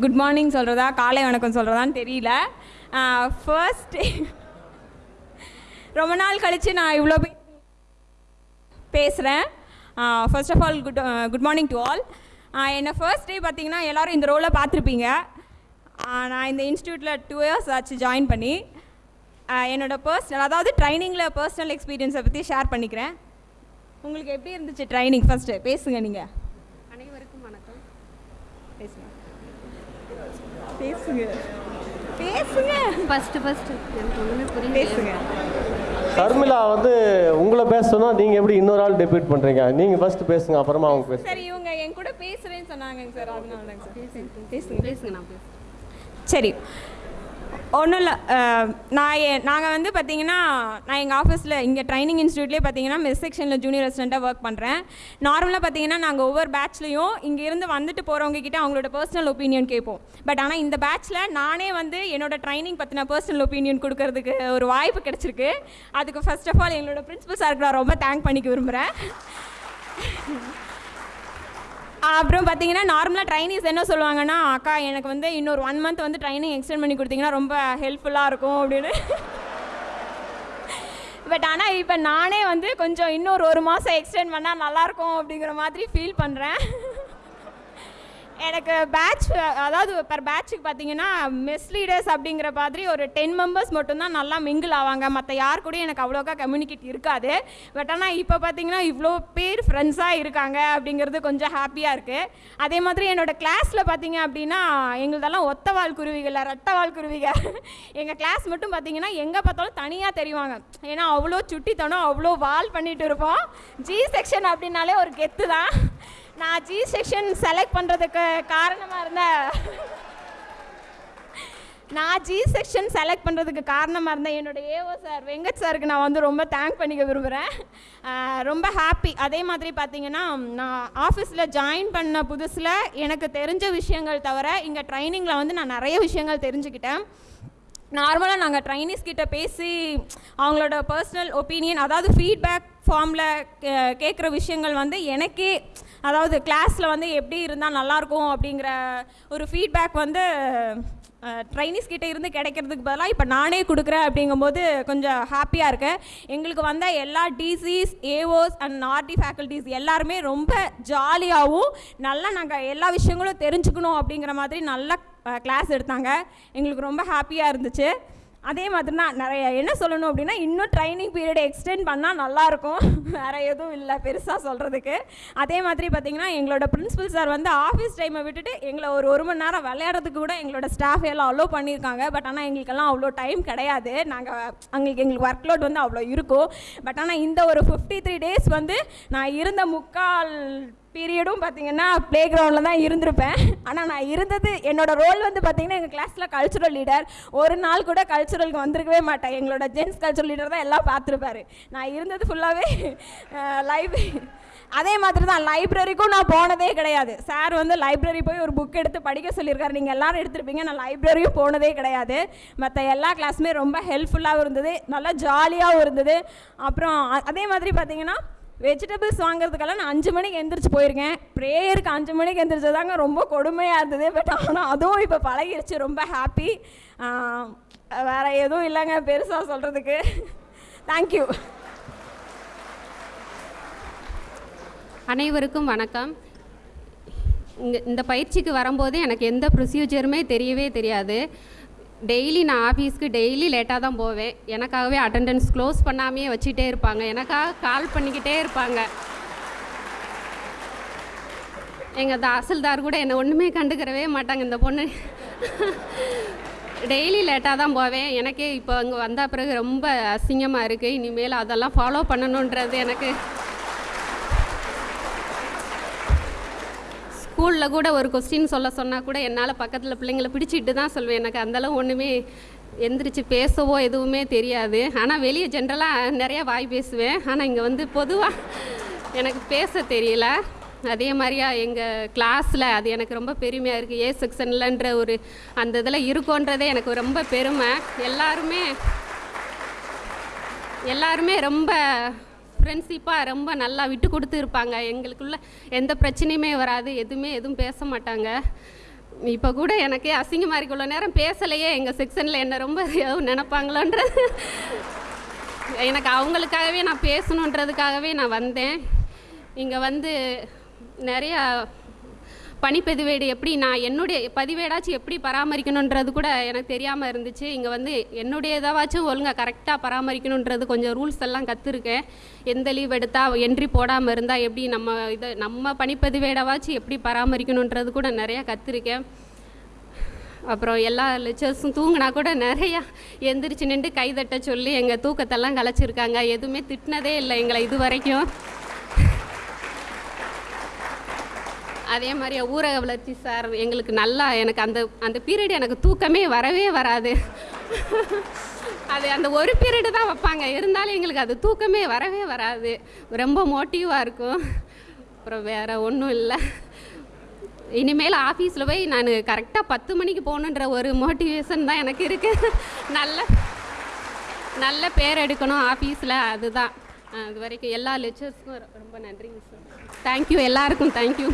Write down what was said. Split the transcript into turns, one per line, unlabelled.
Good morning சொல்கிறதா காலை வணக்கம் சொல்கிறதான்னு தெரியல. ஃபர்ஸ்ட் ரொம்ப நாள் கழித்து நான் இவ்வளோ பேசுகிறேன் first of all good good morning to all என்னை ஃபர்ஸ்ட் டே பார்த்தீங்கன்னா எல்லோரும் இந்த ரோலை பார்த்துருப்பீங்க. நான் இந்த இன்ஸ்டியூட்டில் டூ இயர்ஸ் ஆச்சு ஜாயின் பண்ணி. ஆஹ் என்னோட பர்சனல் அதாவது ட்ரைனிங்கில் பர்சனல் எக்ஸ்பீரியன்ஸை பற்றி ஷேர் பண்ணிக்கிறேன். உங்களுக்கு எப்படி இருந்துச்சு ட்ரைனிங் ஃபஸ்ட்டு பேசுங்க நீங்கள்
அனைவருக்கும் வணக்கம்.
பேசுங்க. பேசுங்க. பேசுங்க.
ஃபஸ்ட்டு ஃபஸ்ட்டு எனக்கு புரியல.
பேசுங்க.
ஷர்மிளா வந்து உங்களை பேச சொன்னா நீங்க எப்படி இன்னொரு ஆள் டெபியூட் பண்றீங்க? நீங்க ஃபர்ஸ்ட் பேசுங்க அப்புறமா அவங்க பேசுங்க.
சரி இவங்க என் கூட பேசுகிறேன்னு சொன்னாங்க சார். அதனால சார். பேசுங்க
பேசுங்க. நான் பேசுகிறேன்
சரி. ஒன்றும் இல்லை நான் நாங்கள் வந்து பார்த்தீங்கன்னா நான் எங்கள் ஆஃபீஸில் இங்கே ட்ரைனிங் இன்ஸ்டியூட்லேயே பார்த்தீங்கன்னா மிஸ் செக்ஷனில் ஜூனியர் அசிஸ்டண்ட்டாக ஒர்க் பண்ணுறேன் நார்மலாக பார்த்தீங்கன்னா நாங்கள் ஒவ்வொரு பேட்ச்லேயும் இங்கேருந்து வந்துட்டு போகிறவங்க கிட்ட அவங்களோட பர்சனல் ஒப்பீனியன் கேட்போம். பட் ஆனால் இந்த பேட்ச்சில் நானே வந்து என்னோட ட்ரைனிங் பற்றின பர்சனல் ஒப்பீனியன் கொடுக்கறதுக்கு ஒரு வாய்ப்பு கிடச்சிருக்கு. அதுக்கு ஃபர்ஸ்ட் ஆஃப் ஆல் எங்களோட பிரின்ஸிபல் சாருக்கு நான் ரொம்ப தேங்க் பண்ணிக்க விரும்புகிறேன் அப்புறம் பார்த்தீங்கன்னா நார்மலாக ட்ரைனிங்ஸ் என்ன சொல்லுவாங்கன்னா அக்கா எனக்கு வந்து இன்னொரு ஒன் மந்த் வந்து ட்ரைனிங் எக்ஸ்டெண்ட் பண்ணி கொடுத்தீங்கன்னா ரொம்ப ஹெல்ப்ஃபுல்லாக இருக்கும் அப்படின்னு. பட் ஆனால் இப்போ நானே வந்து கொஞ்சம் இன்னொரு ஒரு மாதம் எக்ஸ்டெண்ட் பண்ணால் நல்லாயிருக்கும் அப்படிங்கிற மாதிரி ஃபீல் பண்ணுறேன் எனக்கு பேட்ச் அதாவது பர் பேட்சுக்கு பார்த்தீங்கன்னா மெஸ்லீடர்ஸ் அப்படிங்கிற மாதிரி ஒரு டென் மெம்பர்ஸ் மட்டும்தான் நல்லா மிங்கிள் ஆவாங்க. மற்ற யார் கூடயும் எனக்கு அவ்வளோக்கா கம்யூனிகேட் இருக்காது. பட் ஆனால் இப்போ பார்த்தீங்கன்னா இவ்வளோ பேர் ஃப்ரெண்ட்ஸாக இருக்காங்க அப்படிங்கிறது கொஞ்சம் ஹாப்பியாக இருக்குது அதே மாதிரி என்னோட கிளாஸில் பார்த்தீங்க அப்படின்னா எங்களுதெல்லாம் ஒத்த வால் குருவிகள் ரெட்டை வால் குருவிகள். எங்கள் கிளாஸ் மட்டும் பார்த்தீங்கன்னா எங்கே பார்த்தாலும் தனியாக தெரிவாங்க. ஏன்னா அவ்வளோ சுட்டித்தனம் அவ்வளோ வால் பண்ணிகிட்டு இருப்போம். ஜி செக்ஷன் அப்படின்னாலே ஒரு கெத்து தான் நான் ஜி செக்ஷன் செலக்ட் பண்ணுறதுக்கு காரணமாக இருந்த நான் ஜி செக்ஷன் செலக்ட் பண்ணுறதுக்கு காரணமாக இருந்தேன் என்னோட ஏஓ சார் வெங்கட் சாருக்கு நான் வந்து ரொம்ப தேங்க் பண்ணிக்க விரும்புகிறேன் ரொம்ப ஹாப்பி அதே மாதிரி பார்த்தீங்கன்னா நான் ஆஃபீஸில் ஜாயின் பண்ண புதுசில் எனக்கு தெரிஞ்ச விஷயங்கள் தவிர இங்கே ட்ரைனிங்கில் வந்து நான் நிறைய விஷயங்கள் தெரிஞ்சுக்கிட்டேன். நார்மலாக நாங்கள் ட்ரைனிஸ் கிட்ட பேசி அவங்களோட பர்சனல் ஒப்பீனியன் அதாவது ஃபீட்பேக் ஃபார்மில் கேட்குற விஷயங்கள் வந்து எனக்கே அதாவது கிளாஸில் வந்து எப்படி இருந்தால் நல்லாயிருக்கும் அப்படிங்கிற ஒரு ஃபீட்பேக் வந்து ட்ரைனிஸ் கிட்டே இருந்து கிடைக்கிறதுக்கு பதிலாக இப்போ நானே கொடுக்குறேன் அப்படிங்கும்போது கொஞ்சம் ஹாப்பியாக இருக்கேன். எங்களுக்கு வந்த எல்லா DCs AOs and RD faculties எல்லாருமே ரொம்ப ஜாலியாகவும் நல்லா நாங்கள் எல்லா விஷயங்களும் தெரிஞ்சுக்கணும் அப்படிங்கிற மாதிரி நல்லா கிளாஸ் எடுத்தாங்க. எங்களுக்கு ரொம்ப ஹாப்பியாக இருந்துச்சு. அதே மாதிரி தான் நிறைய என்ன சொல்லணும் அப்படின்னா இன்னும் ட்ரைனிங் பீரியட் எக்ஸ்டெண்ட் பண்ணால் நல்லாயிருக்கும். வேறு எதுவும் இல்லை பெருசாக சொல்கிறதுக்கு அதே மாதிரி பார்த்திங்கன்னா எங்களோட பிரின்ஸிபல் சார் வந்து ஆஃபீஸ் டைமை விட்டுட்டு எங்களை ஒரு ஒரு மணி நேரம் விளையாடுறதுக்கு கூட எங்களோட ஸ்டாஃப் எல்லாம் அலோவ் பண்ணியிருக்காங்க. பட் ஆனால் எங்களுக்கெல்லாம் அவ்வளோ டைம் கிடையாது. நாங்கள் அங்களுக்கு எங்களுக்கு ஒர்க் லோட் வந்து அவ்வளோ இருக்கும். பட் ஆனால் இந்த ஒரு ஃபிஃப்டி த்ரீ டேஸ் வந்து நான் இருந்த முக்கால் பீரியடும் பார்த்தீங்கன்னா ப்ளே கிரவுண்டில் தான் இருந்திருப்பேன். ஆனால் நான் இருந்தது என்னோடய ரோல் வந்து பார்த்தீங்கன்னா எங்கள் கிளாஸில் கல்ச்சுரல் லீடர் ஒரு நாள் கூட கல்ச்சுரலுக்கு வந்திருக்கவே மாட்டேன். எங்களோட ஜென்ஸ் கல்ச்சுரல் லீடர் தான் எல்லாம் பார்த்துருப்பாரு. நான் இருந்தது ஃபுல்லாகவே லைப்ரரி அதே மாதிரி தான் லைப்ரரிக்கும் நான் போனதே கிடையாது. சார் வந்து லைப்ரரி போய் ஒரு புக் எடுத்து படிக்க சொல்லியிருக்காரு. நீங்கள் எல்லாரும் எடுத்துருப்பீங்க. நான் லைப்ரரியும் போனதே கிடையாது. மற்ற எல்லா கிளாஸுமே ரொம்ப ஹெல்ப்ஃபுல்லாகவும் இருந்தது. நல்லா ஜாலியாகவும் இருந்தது. அப்புறம் அதே மாதிரி பார்த்தீங்கன்னா வெஜிடபிள்ஸ் வாங்குறதுக்கெல்லாம் நான் அஞ்சு மணிக்கு எந்திரிச்சு போயிருக்கேன். ப்ரேயருக்கு அஞ்சு மணிக்கு எந்திரிச்சதாங்க ரொம்ப கொடுமையாக இருந்தது பட் ஆனால் அதுவும் இப்போ பழகிருச்சு ரொம்ப ஹாப்பி வேறு எதுவும் இல்லைங்க பெருசாக சொல்கிறதுக்கு தேங்க்யூ
அனைவருக்கும் வணக்கம். இங்கே இந்த பயிற்சிக்கு வரும்போது எனக்கு எந்த ப்ரொசீஜருமே தெரியவே தெரியாது. டெய்லி நான் ஆஃபீஸ்க்கு டெய்லி லேட்டாக தான் போவேன். எனக்காகவே அட்டெண்டன்ஸ் க்ளோஸ் பண்ணாமையே வச்சுட்டே இருப்பாங்க. எனக்காக கால் பண்ணிக்கிட்டே இருப்பாங்க. எங்கள் தாசில்தார் கூட என்னை ஒன்றுமே கண்டுக்கிறவே மாட்டாங்க. இந்த பொண்ணு டெய்லி லேட்டாக தான் போவேன். எனக்கே இப்போ அங்கே வந்த பிறகு ரொம்ப அசிங்கமாக இருக்குது இனிமேல் அதெல்லாம் ஃபாலோ பண்ணணுன்றது எனக்கு ஸ்கூலில் கூட ஒரு கொஸ்டின் சொல்ல சொன்னால் கூட என்னால் பக்கத்தில் பிள்ளைங்களை பிடிச்சிட்டு தான் சொல்வேன். எனக்கு அந்தளவு ஒன்றுமே எந்திரிச்சு பேசவோ எதுவுமே தெரியாது. ஆனால் வெளியே ஜென்ரலாக நிறையா வாய் பேசுவேன். ஆனால் இங்கே வந்து பொதுவாக எனக்கு பேச தெரியல. அதே மாதிரியா எங்கள் கிளாஸில் அது எனக்கு ரொம்ப பெருமையாக இருக்குது ஏ செக்ஷன்லன்ற ஒரு அந்த இதில் இருக்கோன்றதே எனக்கு ரொம்ப பெருமை. எல்லாருமே எல்லாருமே ரொம்ப ஃப்ரெண்ட்ஷிப்பாக ரொம்ப நல்லா விட்டு கொடுத்து இருப்பாங்க. எங்களுக்குள்ள எந்த பிரச்சனையுமே வராது. எதுவுமே எதுவும் பேச மாட்டாங்க. இப்போ கூட எனக்கே அசிங்கமாக இருக்கு. இவ்வளோ நேரம் பேசலையே. எங்கள் செக்ஷனில் என்ன ரொம்ப ஏதோ நினைப்பாங்களோன்றது. எனக்கு அவங்களுக்காகவே நான் பேசணுன்றதுக்காகவே நான் வந்தேன். இங்கே வந்து நிறையா பனிப்பதிவேடு எப்படி நான் என்னுடைய பதிவேடாச்சும் எப்படி பராமரிக்கணுன்றது கூட எனக்கு தெரியாமல் இருந்துச்சு. இங்கே வந்து என்னுடைய இதாவாச்சும் ஒழுங்காக கரெக்டாக பராமரிக்கணுன்றது கொஞ்சம் ரூல்ஸ் எல்லாம் கற்றுருக்கேன் எந்த லீவ் எடுத்தால் என்ட்ரி போடாமல் இருந்தால் எப்படி நம்ம இதை நம்ம பனிப்பதிவேடாவாச்சும் எப்படி பராமரிக்கணுன்றது கூட நிறையா கற்றுருக்கேன் அப்புறம் எல்லா லெக்சர்ஸும் தூங்கினா கூட நிறையா எந்திரிச்சு நின்று கைதட்ட சொல்லி எங்கள் தூக்கத்தெல்லாம் கலைச்சிருக்காங்க. எதுவுமே திட்டினதே இல்லை எங்களை இது வரைக்கும். அதே மாதிரி ஊரக வளர்ச்சி சார் எங்களுக்கு நல்லா எனக்கு அந்த அந்த பீரியட் எனக்கு தூக்கமே வரவே வராது. அது அந்த ஒரு பீரியடு தான் வைப்பாங்க. இருந்தாலும் எங்களுக்கு அது தூக்கமே வரவே வராது. ரொம்ப மோட்டிவாக இருக்கும். அப்புறம் வேறு ஒன்றும் இல்லை. இனிமேல் ஆஃபீஸில் போய் நான் கரெக்டாக பத்து மணிக்கு போகணுன்ற ஒரு மோட்டிவேஷன் தான் எனக்கு இருக்குது நல்ல நல்ல பேர் எடுக்கணும் ஆஃபீஸில் அதுதான். அது வரைக்கும் எல்லா லெக்சர்ஸ்க்கும் ரொம்ப நன்றிங்க சார். தேங்க்யூ எல்லாருக்கும் தேங்க்யூ